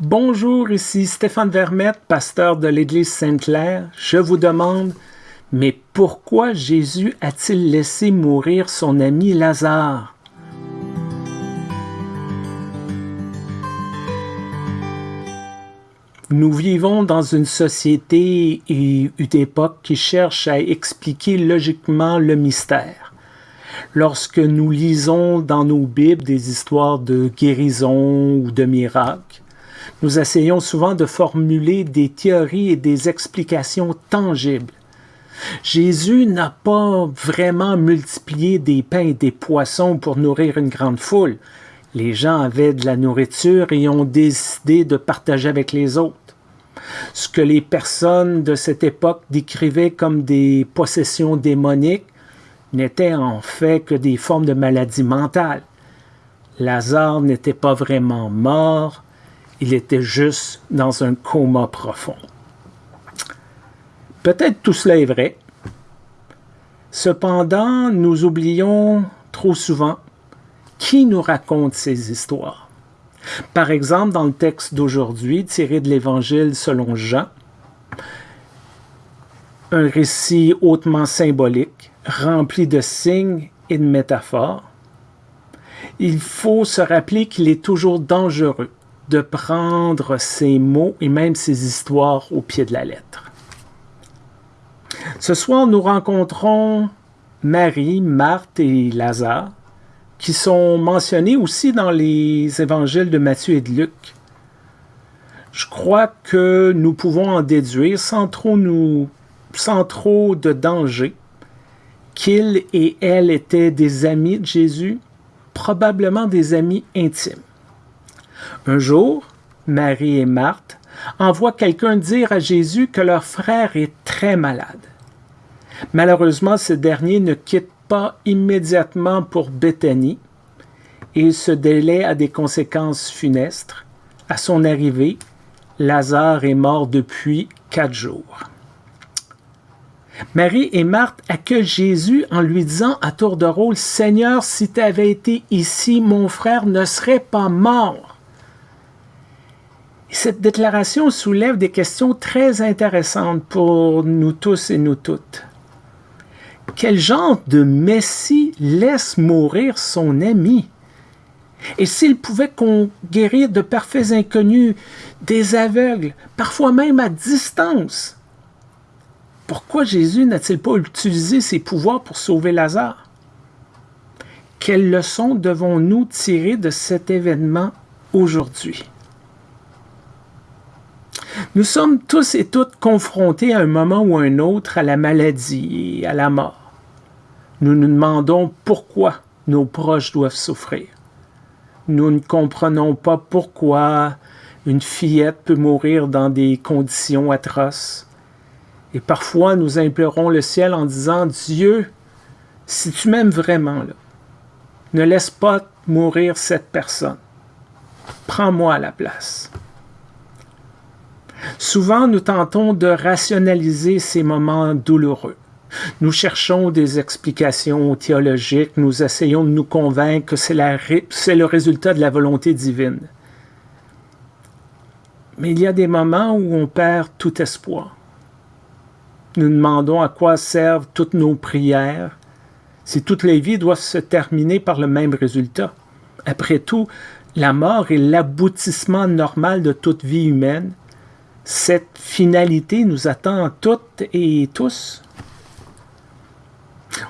Bonjour, ici Stéphane Vermette, pasteur de l'Église Sainte-Claire. Je vous demande, mais pourquoi Jésus a-t-il laissé mourir son ami Lazare? Nous vivons dans une société et une époque qui cherche à expliquer logiquement le mystère. Lorsque nous lisons dans nos Bibles des histoires de guérison ou de miracles, nous essayons souvent de formuler des théories et des explications tangibles. Jésus n'a pas vraiment multiplié des pains et des poissons pour nourrir une grande foule. Les gens avaient de la nourriture et ont décidé de partager avec les autres. Ce que les personnes de cette époque décrivaient comme des possessions démoniques n'étaient en fait que des formes de maladies mentales. Lazare n'était pas vraiment mort, il était juste dans un coma profond. Peut-être tout cela est vrai. Cependant, nous oublions trop souvent qui nous raconte ces histoires. Par exemple, dans le texte d'aujourd'hui, tiré de l'Évangile selon Jean, un récit hautement symbolique, rempli de signes et de métaphores, il faut se rappeler qu'il est toujours dangereux de prendre ces mots et même ces histoires au pied de la lettre. Ce soir, nous rencontrons Marie, Marthe et Lazare, qui sont mentionnés aussi dans les évangiles de Matthieu et de Luc. Je crois que nous pouvons en déduire sans trop, nous, sans trop de danger qu'ils et elle étaient des amis de Jésus, probablement des amis intimes. Un jour, Marie et Marthe envoient quelqu'un dire à Jésus que leur frère est très malade. Malheureusement, ce dernier ne quitte pas immédiatement pour Béthanie et ce délai a des conséquences funestes. À son arrivée, Lazare est mort depuis quatre jours. Marie et Marthe accueillent Jésus en lui disant à tour de rôle, Seigneur, si tu avais été ici, mon frère ne serait pas mort. Cette déclaration soulève des questions très intéressantes pour nous tous et nous toutes. Quel genre de Messie laisse mourir son ami? Et s'il pouvait guérir de parfaits inconnus, des aveugles, parfois même à distance, pourquoi Jésus n'a-t-il pas utilisé ses pouvoirs pour sauver Lazare? Quelles leçons devons-nous tirer de cet événement aujourd'hui? Nous sommes tous et toutes confrontés à un moment ou à un autre à la maladie et à la mort. Nous nous demandons pourquoi nos proches doivent souffrir. Nous ne comprenons pas pourquoi une fillette peut mourir dans des conditions atroces. Et parfois, nous implorons le ciel en disant, Dieu, si tu m'aimes vraiment, ne laisse pas mourir cette personne. Prends-moi à la place. Souvent, nous tentons de rationaliser ces moments douloureux. Nous cherchons des explications théologiques, nous essayons de nous convaincre que c'est le résultat de la volonté divine. Mais il y a des moments où on perd tout espoir. Nous demandons à quoi servent toutes nos prières si toutes les vies doivent se terminer par le même résultat. Après tout, la mort est l'aboutissement normal de toute vie humaine cette finalité nous attend toutes et tous.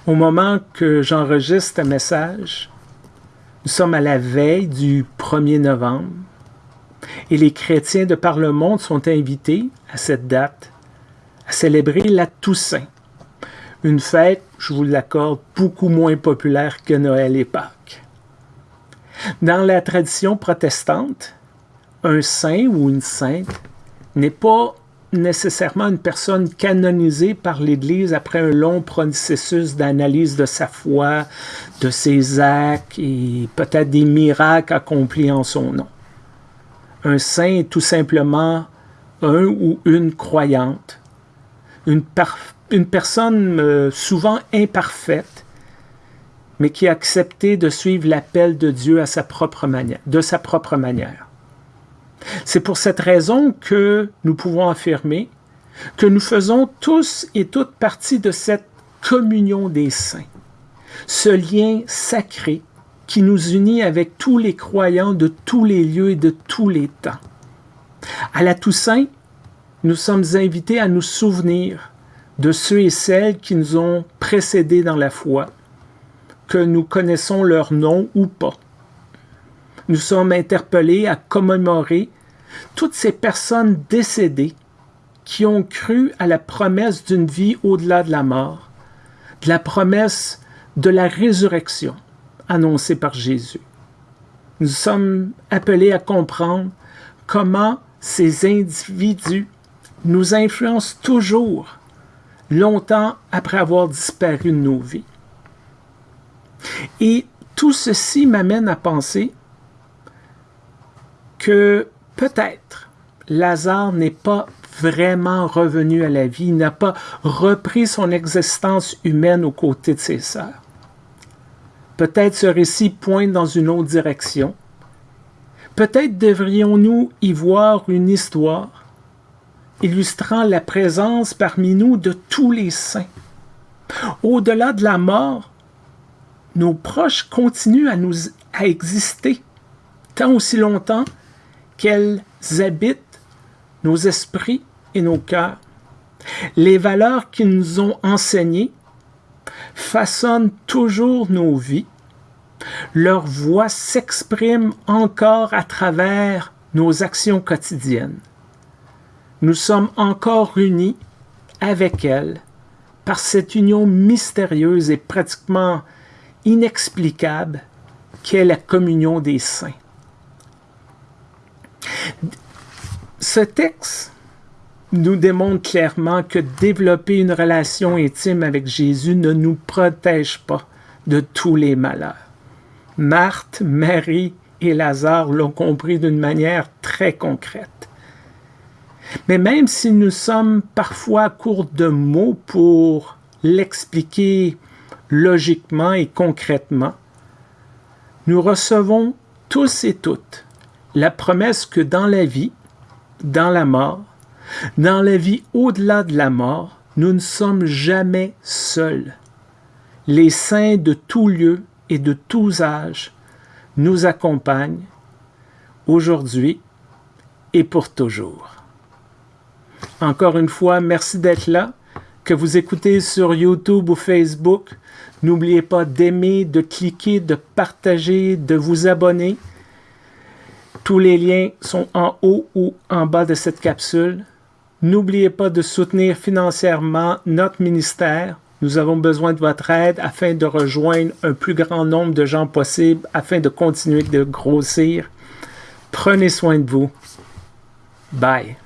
Au moment que j'enregistre un message, nous sommes à la veille du 1er novembre et les chrétiens de par le monde sont invités à cette date à célébrer la Toussaint, une fête, je vous l'accorde, beaucoup moins populaire que Noël et Pâques. Dans la tradition protestante, un saint ou une sainte n'est pas nécessairement une personne canonisée par l'Église après un long processus d'analyse de sa foi, de ses actes et peut-être des miracles accomplis en son nom. Un saint est tout simplement un ou une croyante, une, personne euh, souvent imparfaite, mais qui a accepté de suivre l'appel de Dieu à de sa propre manière. C'est pour cette raison que nous pouvons affirmer que nous faisons tous et toutes partie de cette communion des saints, ce lien sacré qui nous unit avec tous les croyants de tous les lieux et de tous les temps. À la Toussaint, nous sommes invités à nous souvenir de ceux et celles qui nous ont précédés dans la foi, que nous connaissons leur nom ou pas. Nous sommes interpellés à commémorer toutes ces personnes décédées qui ont cru à la promesse d'une vie au-delà de la mort, de la promesse de la résurrection annoncée par Jésus. Nous sommes appelés à comprendre comment ces individus nous influencent toujours longtemps après avoir disparu de nos vies. Et tout ceci m'amène à penser que peut-être Lazare n'est pas vraiment revenu à la vie, n'a pas repris son existence humaine aux côtés de ses sœurs. Peut-être ce récit pointe dans une autre direction. Peut-être devrions-nous y voir une histoire illustrant la présence parmi nous de tous les saints. Au-delà de la mort, nos proches continuent à, nous, à exister tant aussi longtemps qu'elles habitent nos esprits et nos cœurs. Les valeurs qu'ils nous ont enseignées façonnent toujours nos vies. Leur voix s'exprime encore à travers nos actions quotidiennes. Nous sommes encore unis avec elles par cette union mystérieuse et pratiquement inexplicable qu'est la communion des saints. Ce texte nous démontre clairement que développer une relation intime avec Jésus ne nous protège pas de tous les malheurs. Marthe, Marie et Lazare l'ont compris d'une manière très concrète. Mais même si nous sommes parfois courts de mots pour l'expliquer logiquement et concrètement, nous recevons tous et toutes la promesse que dans la vie, dans la mort, dans la vie au-delà de la mort, nous ne sommes jamais seuls. Les saints de tous lieux et de tous âges nous accompagnent aujourd'hui et pour toujours. Encore une fois, merci d'être là. Que vous écoutez sur YouTube ou Facebook, n'oubliez pas d'aimer, de cliquer, de partager, de vous abonner. Tous les liens sont en haut ou en bas de cette capsule. N'oubliez pas de soutenir financièrement notre ministère. Nous avons besoin de votre aide afin de rejoindre un plus grand nombre de gens possible, afin de continuer de grossir. Prenez soin de vous. Bye.